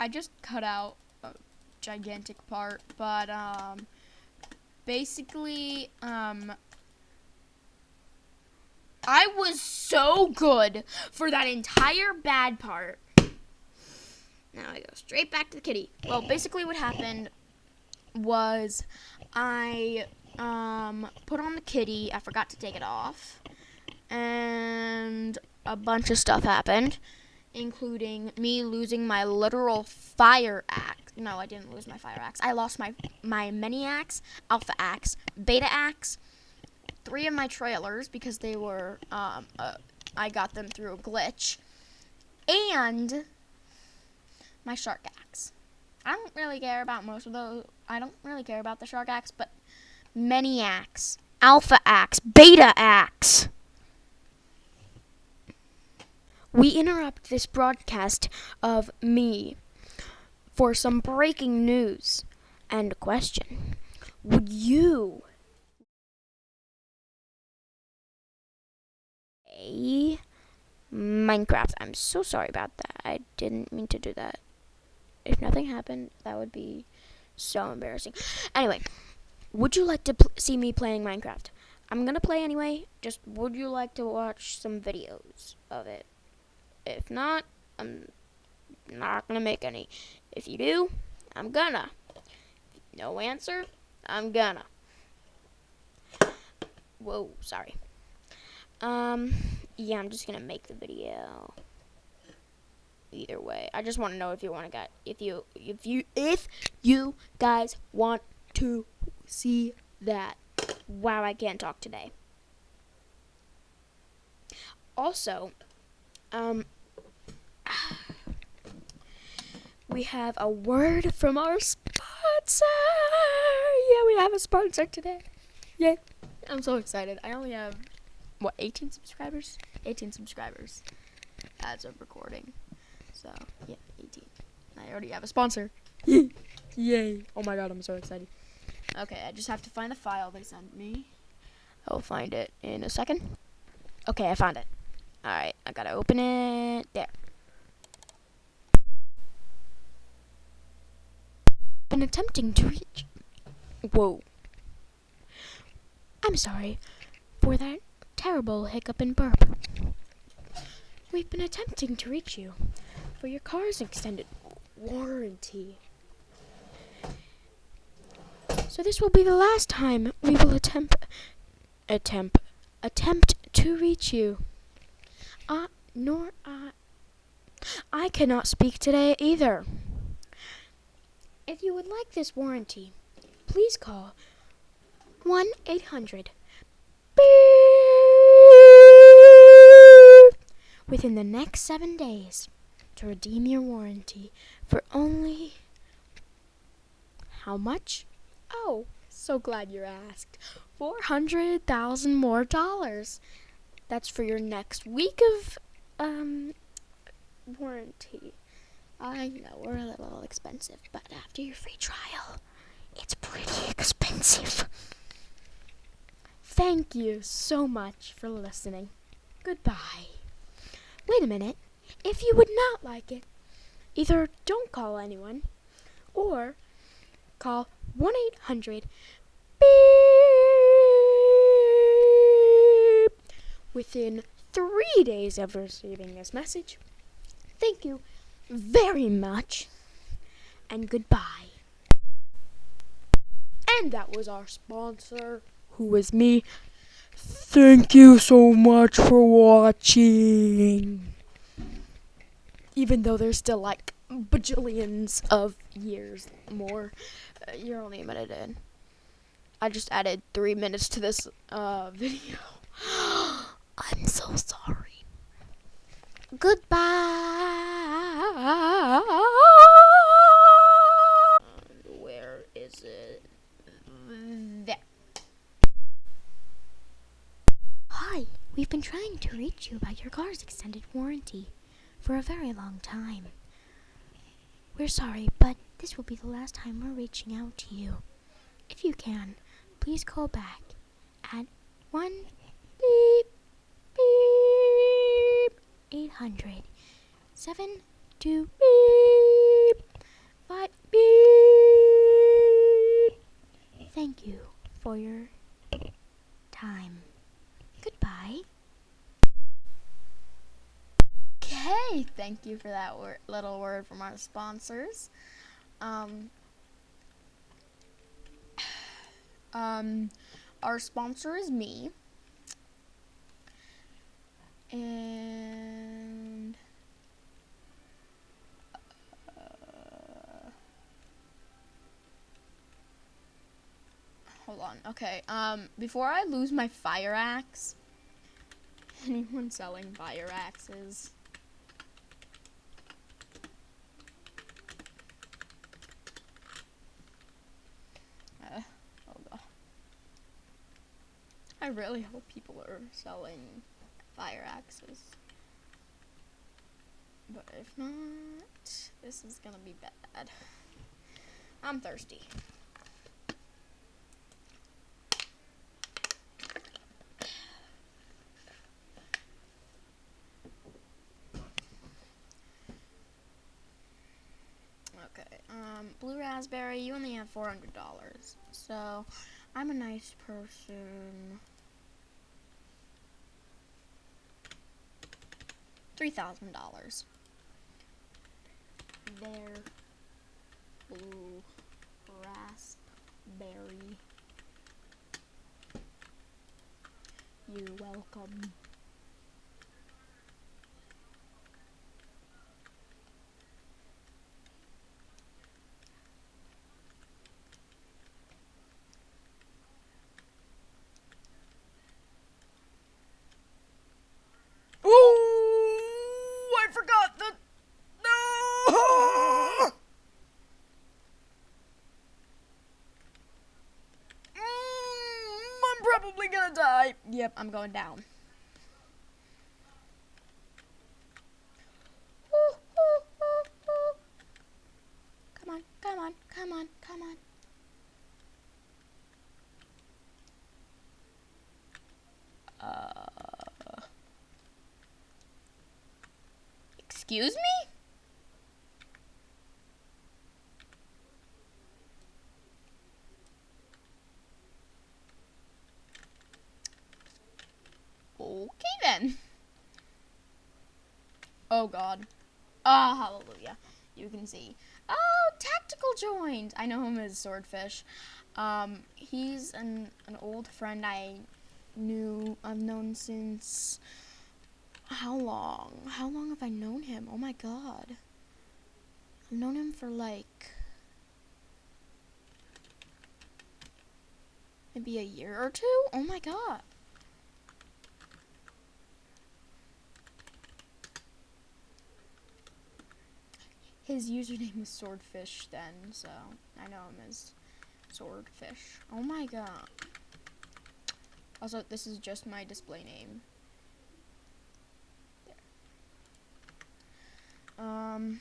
I just cut out a gigantic part, but um, basically, um, I was so good for that entire bad part. Now I go straight back to the kitty. Well, basically, what happened was I um, put on the kitty. I forgot to take it off, and a bunch of stuff happened, including me losing my literal fire axe. No, I didn't lose my fire axe. I lost my my mini axe, alpha axe, beta axe, three of my trailers because they were um, uh, I got them through a glitch, and my shark axe. I don't really care about most of those. I don't really care about the shark axe, but many axe, alpha axe, beta axe. We interrupt this broadcast of me for some breaking news and a question. Would you a Minecraft? I'm so sorry about that. I didn't mean to do that. If nothing happened, that would be so embarrassing. Anyway, would you like to see me playing Minecraft? I'm gonna play anyway. Just would you like to watch some videos of it? If not, I'm not gonna make any. If you do, I'm gonna. No answer, I'm gonna. Whoa, sorry. Um, yeah, I'm just gonna make the video. Either way, I just want to know if you want to get if you if you if you guys want to see that. Wow, I can't talk today. Also, um, we have a word from our sponsor. Yeah, we have a sponsor today. Yay. I'm so excited. I only have, what, 18 subscribers? 18 subscribers as of recording. So, yeah, 18. I already have a sponsor. Yay. Oh my god, I'm so excited. Okay, I just have to find the file they sent me. I'll find it in a second. Okay, I found it. Alright, I gotta open it. There. Been attempting to reach. Whoa. I'm sorry for that terrible hiccup and burp. We've been attempting to reach you for your car's extended warranty. So this will be the last time we will attempt attempt attempt to reach you. Uh, nor I. I cannot speak today either. If you would like this warranty, please call 1 800 within the next seven days to redeem your warranty for only how much? Oh, so glad you asked. 400,000 more dollars. That's for your next week of um warranty. I know we're a little expensive, but after your free trial, it's pretty expensive. Thank you so much for listening. Goodbye. Wait a minute. If you would not like it, either don't call anyone or call 1 800 beep within three days of receiving this message. Thank you very much and goodbye. And that was our sponsor, who was me. Thank you so much for watching. Even though there's still like bajillions of years more, uh, you're only a minute in. I just added three minutes to this uh, video. I'm so sorry. Goodbye. Where is it? Hi, we've been trying to reach you about your car's extended warranty for a very long time. We're sorry, but this will be the last time we're reaching out to you. If you can, please call back at 1 hundred. Two, beep. Five, beep. Thank you for your time. Goodbye. Okay, thank you for that wor little word from our sponsors. Um, um, our sponsor is me. And uh, hold on. Okay. Um, before I lose my fire axe, anyone selling fire axes? Uh. I really hope people are selling fire axes. But if not, this is gonna be bad. I'm thirsty. Okay, um, blue raspberry, you only have $400. So, I'm a nice person. $3,000. There. Blue raspberry. You're welcome. Oh, I forgot the. No! Mm, I'm probably gonna die. Yep, I'm going down. Ooh, ooh, ooh. Come on, come on, come on, come on. Uh, excuse me? Okay then. Oh god. Ah, hallelujah. You can see. Oh, Tactical joined. I know him as Swordfish. Um, he's an, an old friend I knew, I've known since, how long? How long have I known him? Oh my god. I've known him for like, maybe a year or two? Oh my god. His username was Swordfish then, so I know him as Swordfish. Oh my god. Also, this is just my display name. There. Um.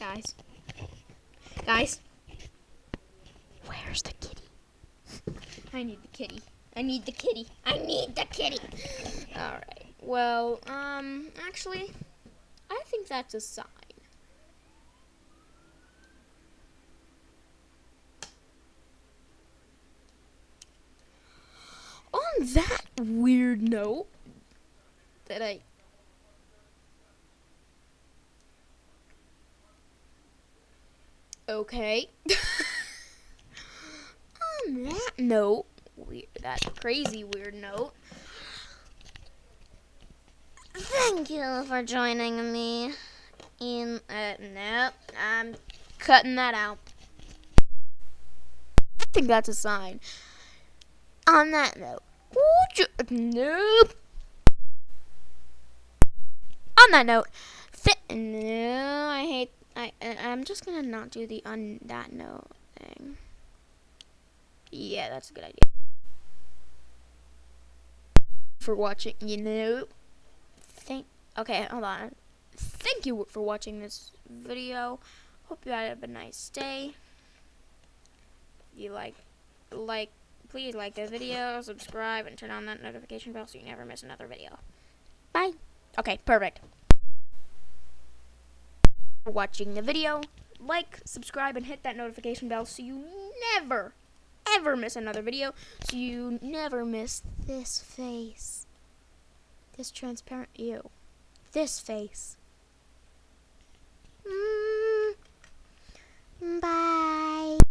Guys. Guys. Where's the kitty? I need the kitty. I need the kitty. I need the kitty. All right. Well, um, actually, I think that's a sign. On that weird note, that I Okay. On that note, weird, that crazy weird note. Thank you for joining me in. Uh, nope, I'm cutting that out. I think that's a sign. On that note, would you, nope. On that note, fit. No, I hate I I'm just gonna not do the on that note thing. Yeah, that's a good idea. For watching, you know. Thank. Okay, hold on. Thank you for watching this video. Hope you had a nice day. You like, like, please like the video, subscribe, and turn on that notification bell so you never miss another video. Bye. Okay, perfect. Watching the video. Like, subscribe, and hit that notification bell so you never, ever miss another video. So you never miss this face. This transparent you. This face. Mm. Bye.